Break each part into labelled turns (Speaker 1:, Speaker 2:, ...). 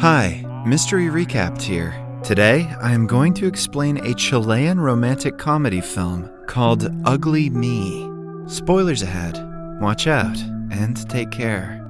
Speaker 1: Hi, Mystery Recapped here. Today, I am going to explain a Chilean romantic comedy film called Ugly Me. Spoilers ahead. Watch out and take care.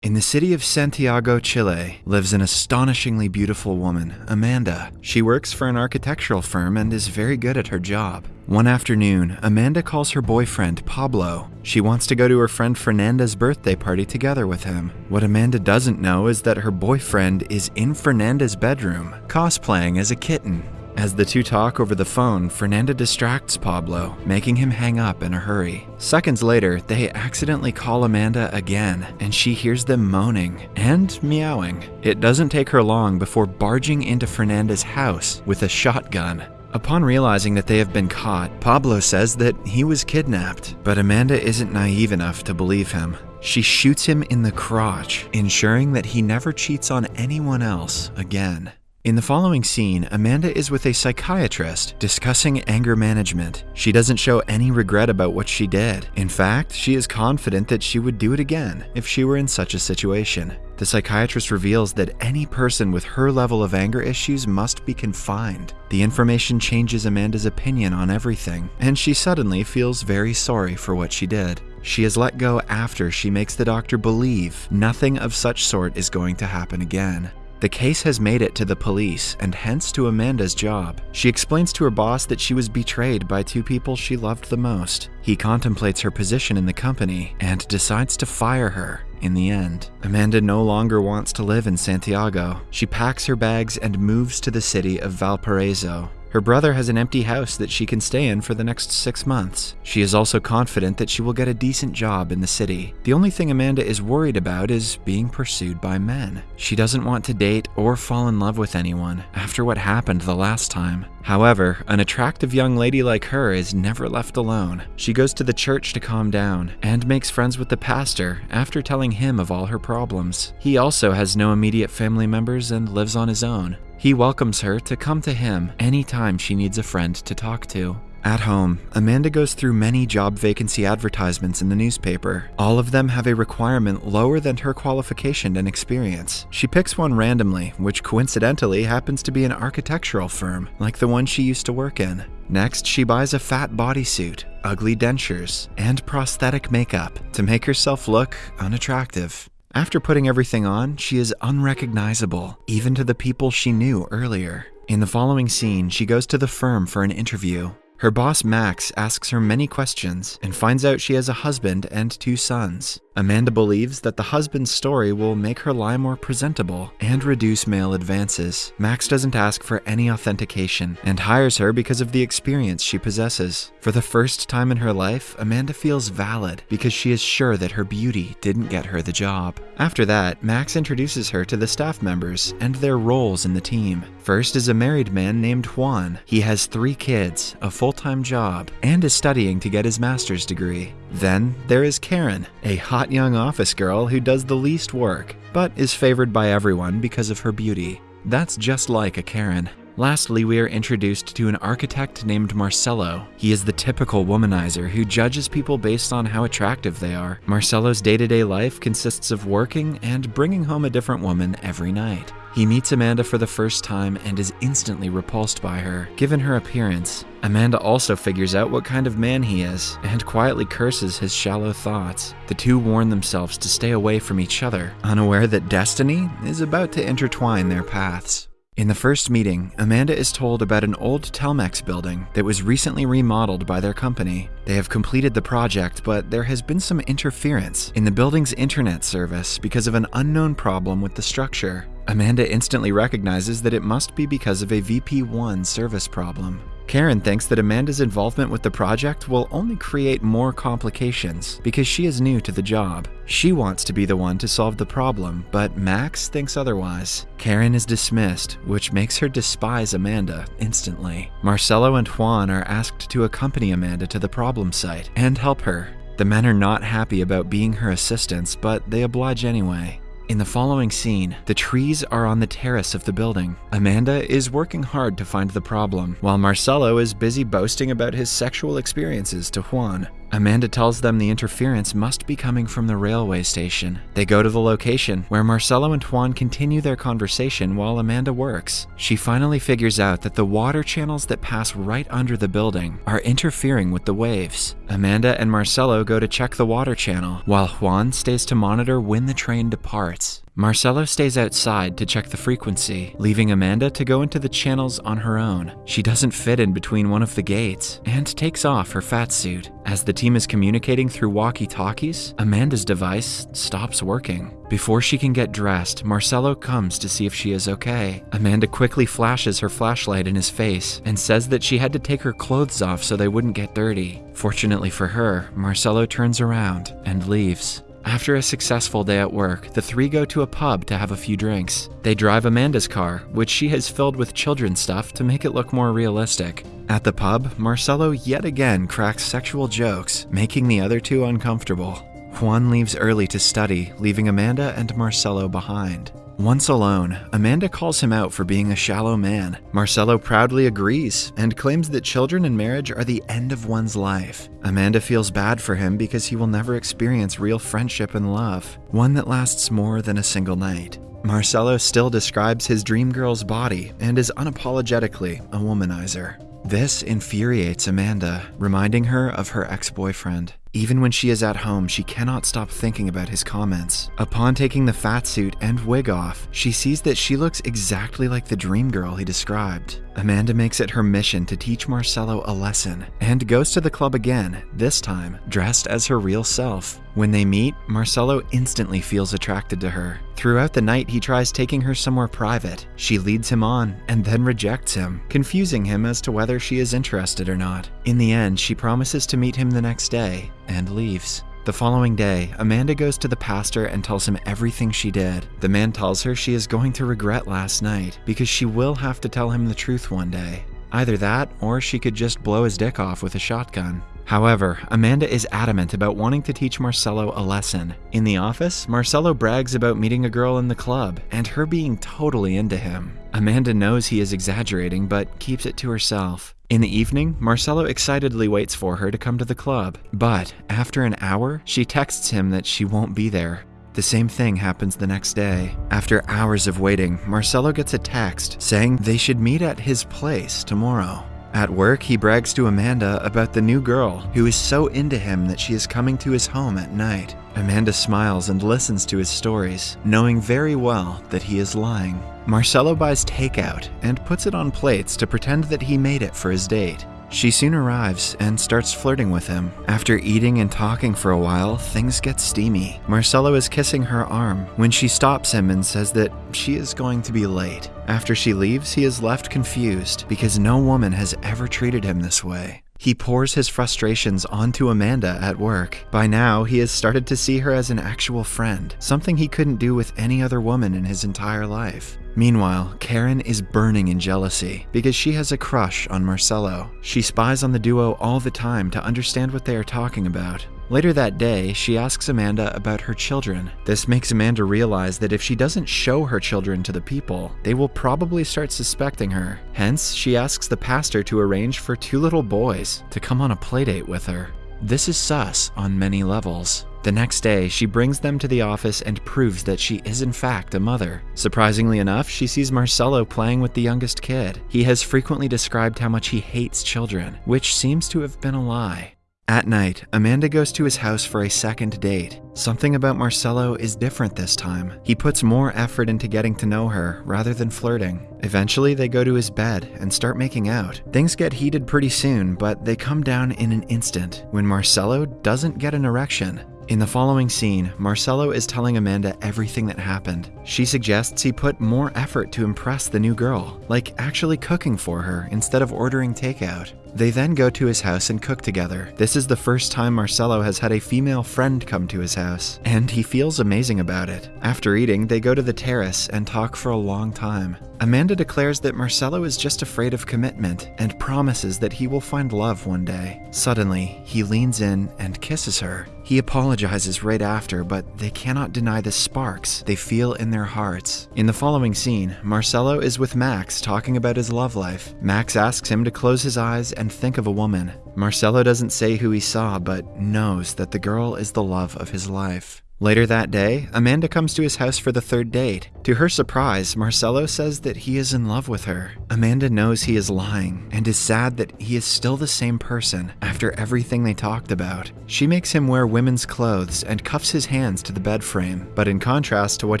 Speaker 1: In the city of Santiago, Chile, lives an astonishingly beautiful woman, Amanda. She works for an architectural firm and is very good at her job. One afternoon, Amanda calls her boyfriend, Pablo. She wants to go to her friend Fernanda's birthday party together with him. What Amanda doesn't know is that her boyfriend is in Fernanda's bedroom, cosplaying as a kitten. As the two talk over the phone, Fernanda distracts Pablo, making him hang up in a hurry. Seconds later, they accidentally call Amanda again, and she hears them moaning and meowing. It doesn't take her long before barging into Fernanda's house with a shotgun. Upon realizing that they have been caught, Pablo says that he was kidnapped, but Amanda isn't naive enough to believe him. She shoots him in the crotch, ensuring that he never cheats on anyone else again. In the following scene, Amanda is with a psychiatrist discussing anger management. She doesn't show any regret about what she did. In fact, she is confident that she would do it again if she were in such a situation. The psychiatrist reveals that any person with her level of anger issues must be confined. The information changes Amanda's opinion on everything, and she suddenly feels very sorry for what she did. She is let go after she makes the doctor believe nothing of such sort is going to happen again. The case has made it to the police and hence to Amanda's job. She explains to her boss that she was betrayed by two people she loved the most. He contemplates her position in the company and decides to fire her in the end. Amanda no longer wants to live in Santiago. She packs her bags and moves to the city of Valparaiso. Her brother has an empty house that she can stay in for the next six months. She is also confident that she will get a decent job in the city. The only thing Amanda is worried about is being pursued by men. She doesn't want to date or fall in love with anyone after what happened the last time. However, an attractive young lady like her is never left alone. She goes to the church to calm down and makes friends with the pastor after telling him of all her problems. He also has no immediate family members and lives on his own. He welcomes her to come to him anytime she needs a friend to talk to. At home, Amanda goes through many job vacancy advertisements in the newspaper. All of them have a requirement lower than her qualification and experience. She picks one randomly, which coincidentally happens to be an architectural firm, like the one she used to work in. Next, she buys a fat bodysuit, ugly dentures, and prosthetic makeup to make herself look unattractive. After putting everything on, she is unrecognizable, even to the people she knew earlier. In the following scene, she goes to the firm for an interview. Her boss Max asks her many questions and finds out she has a husband and two sons. Amanda believes that the husband's story will make her lie more presentable and reduce male advances. Max doesn't ask for any authentication and hires her because of the experience she possesses. For the first time in her life, Amanda feels valid because she is sure that her beauty didn't get her the job. After that, Max introduces her to the staff members and their roles in the team. First is a married man named Juan. He has three kids, a full-time job, and is studying to get his master's degree. Then there is Karen, a hot young office girl who does the least work, but is favored by everyone because of her beauty. That's just like a Karen. Lastly, we are introduced to an architect named Marcelo. He is the typical womanizer who judges people based on how attractive they are. Marcelo's day to day life consists of working and bringing home a different woman every night. He meets Amanda for the first time and is instantly repulsed by her, given her appearance. Amanda also figures out what kind of man he is and quietly curses his shallow thoughts. The two warn themselves to stay away from each other, unaware that destiny is about to intertwine their paths. In the first meeting, Amanda is told about an old Telmex building that was recently remodeled by their company. They have completed the project, but there has been some interference in the building's internet service because of an unknown problem with the structure. Amanda instantly recognizes that it must be because of a VP1 service problem. Karen thinks that Amanda's involvement with the project will only create more complications because she is new to the job. She wants to be the one to solve the problem, but Max thinks otherwise. Karen is dismissed, which makes her despise Amanda instantly. Marcelo and Juan are asked to accompany Amanda to the problem site and help her. The men are not happy about being her assistants, but they oblige anyway. In the following scene, the trees are on the terrace of the building. Amanda is working hard to find the problem, while Marcelo is busy boasting about his sexual experiences to Juan. Amanda tells them the interference must be coming from the railway station. They go to the location, where Marcelo and Juan continue their conversation while Amanda works. She finally figures out that the water channels that pass right under the building are interfering with the waves. Amanda and Marcelo go to check the water channel, while Juan stays to monitor when the train departs. Marcelo stays outside to check the frequency, leaving Amanda to go into the channels on her own. She doesn't fit in between one of the gates and takes off her fat suit. As the team is communicating through walkie talkies, Amanda's device stops working. Before she can get dressed, Marcelo comes to see if she is okay. Amanda quickly flashes her flashlight in his face and says that she had to take her clothes off so they wouldn't get dirty. Fortunately for her, Marcelo turns around and leaves. After a successful day at work, the three go to a pub to have a few drinks. They drive Amanda's car, which she has filled with children's stuff to make it look more realistic. At the pub, Marcelo yet again cracks sexual jokes, making the other two uncomfortable. Juan leaves early to study, leaving Amanda and Marcelo behind. Once alone, Amanda calls him out for being a shallow man. Marcelo proudly agrees and claims that children and marriage are the end of one's life. Amanda feels bad for him because he will never experience real friendship and love, one that lasts more than a single night. Marcelo still describes his dream girl's body and is unapologetically a womanizer. This infuriates Amanda, reminding her of her ex boyfriend. Even when she is at home, she cannot stop thinking about his comments. Upon taking the fat suit and wig off, she sees that she looks exactly like the dream girl he described. Amanda makes it her mission to teach Marcelo a lesson and goes to the club again, this time dressed as her real self. When they meet, Marcelo instantly feels attracted to her. Throughout the night, he tries taking her somewhere private. She leads him on and then rejects him, confusing him as to whether she is interested or not. In the end, she promises to meet him the next day and leaves. The following day, Amanda goes to the pastor and tells him everything she did. The man tells her she is going to regret last night because she will have to tell him the truth one day. Either that, or she could just blow his dick off with a shotgun. However, Amanda is adamant about wanting to teach Marcelo a lesson. In the office, Marcelo brags about meeting a girl in the club and her being totally into him. Amanda knows he is exaggerating but keeps it to herself. In the evening, Marcelo excitedly waits for her to come to the club, but after an hour, she texts him that she won't be there. The same thing happens the next day. After hours of waiting, Marcelo gets a text saying they should meet at his place tomorrow. At work, he brags to Amanda about the new girl who is so into him that she is coming to his home at night. Amanda smiles and listens to his stories, knowing very well that he is lying. Marcelo buys takeout and puts it on plates to pretend that he made it for his date. She soon arrives and starts flirting with him. After eating and talking for a while, things get steamy. Marcelo is kissing her arm when she stops him and says that she is going to be late. After she leaves, he is left confused because no woman has ever treated him this way. He pours his frustrations onto Amanda at work. By now, he has started to see her as an actual friend, something he couldn't do with any other woman in his entire life. Meanwhile, Karen is burning in jealousy because she has a crush on Marcelo. She spies on the duo all the time to understand what they are talking about. Later that day, she asks Amanda about her children. This makes Amanda realize that if she doesn't show her children to the people, they will probably start suspecting her. Hence, she asks the pastor to arrange for two little boys to come on a playdate with her. This is sus on many levels. The next day, she brings them to the office and proves that she is in fact a mother. Surprisingly enough, she sees Marcelo playing with the youngest kid. He has frequently described how much he hates children, which seems to have been a lie. At night, Amanda goes to his house for a second date. Something about Marcelo is different this time. He puts more effort into getting to know her rather than flirting. Eventually, they go to his bed and start making out. Things get heated pretty soon, but they come down in an instant when Marcelo doesn't get an erection. In the following scene, Marcelo is telling Amanda everything that happened. She suggests he put more effort to impress the new girl, like actually cooking for her instead of ordering takeout. They then go to his house and cook together. This is the first time Marcelo has had a female friend come to his house, and he feels amazing about it. After eating, they go to the terrace and talk for a long time. Amanda declares that Marcelo is just afraid of commitment and promises that he will find love one day. Suddenly, he leans in and kisses her. He apologizes right after, but they cannot deny the sparks they feel in their hearts. In the following scene, Marcelo is with Max talking about his love life. Max asks him to close his eyes and think of a woman. Marcelo doesn't say who he saw, but knows that the girl is the love of his life. Later that day, Amanda comes to his house for the third date. To her surprise, Marcelo says that he is in love with her. Amanda knows he is lying and is sad that he is still the same person after everything they talked about. She makes him wear women's clothes and cuffs his hands to the bed frame. But in contrast to what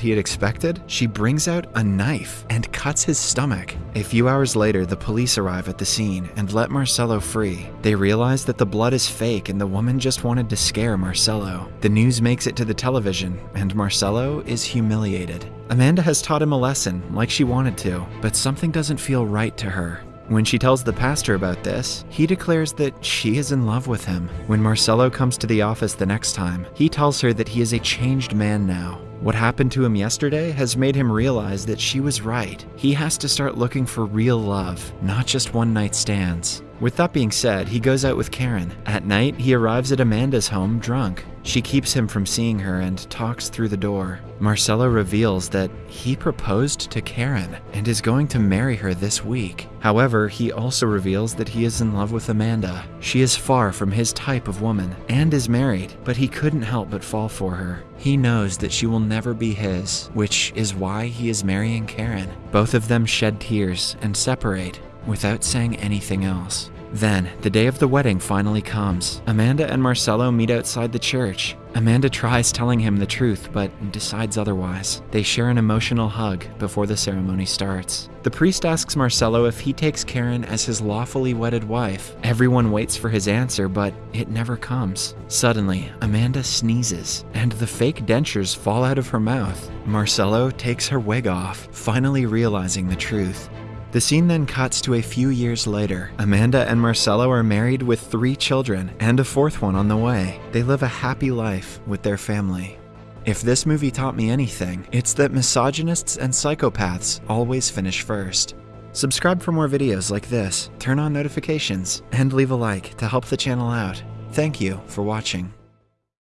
Speaker 1: he had expected, she brings out a knife and cuts his stomach. A few hours later, the police arrive at the scene and let Marcelo free. They realize that the blood is fake and the woman just wanted to scare Marcelo. The news makes it to the television, and Marcelo is humiliated. Amanda has taught him a lesson, like she wanted to, but something doesn't feel right to her. When she tells the pastor about this, he declares that she is in love with him. When Marcelo comes to the office the next time, he tells her that he is a changed man now. What happened to him yesterday has made him realize that she was right. He has to start looking for real love, not just one night stands. With that being said, he goes out with Karen. At night, he arrives at Amanda's home drunk. She keeps him from seeing her and talks through the door. Marcelo reveals that he proposed to Karen and is going to marry her this week. However, he also reveals that he is in love with Amanda. She is far from his type of woman and is married, but he couldn't help but fall for her. He knows that she will never be his, which is why he is marrying Karen. Both of them shed tears and separate without saying anything else. Then, the day of the wedding finally comes. Amanda and Marcelo meet outside the church. Amanda tries telling him the truth, but decides otherwise. They share an emotional hug before the ceremony starts. The priest asks Marcelo if he takes Karen as his lawfully wedded wife. Everyone waits for his answer, but it never comes. Suddenly, Amanda sneezes, and the fake dentures fall out of her mouth. Marcelo takes her wig off, finally realizing the truth. The scene then cuts to a few years later. Amanda and Marcelo are married with three children and a fourth one on the way. They live a happy life with their family. If this movie taught me anything, it's that misogynists and psychopaths always finish first. Subscribe for more videos like this, turn on notifications, and leave a like to help the channel out. Thank you for watching.